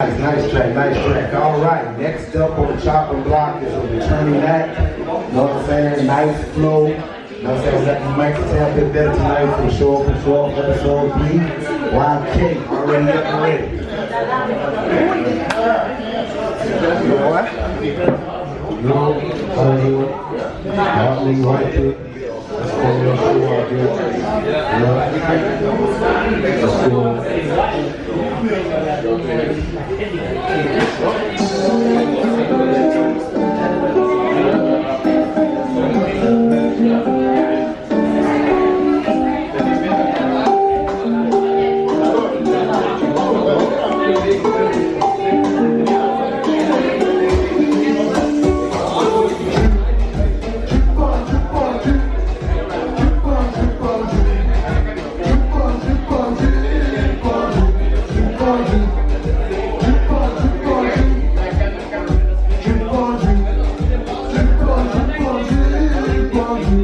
Nice, nice track, nice track. All right, next up on the chopping block is a returning act. You know what I'm saying? Nice flow. You know what I'm saying? Let the mic tap it better tonight sure, for sure. Episode three. YK, already up and ready. No, Hollywood, White Kid. Let's go, let's go Thank you.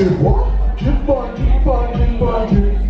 Drip what? On, drip on, drip.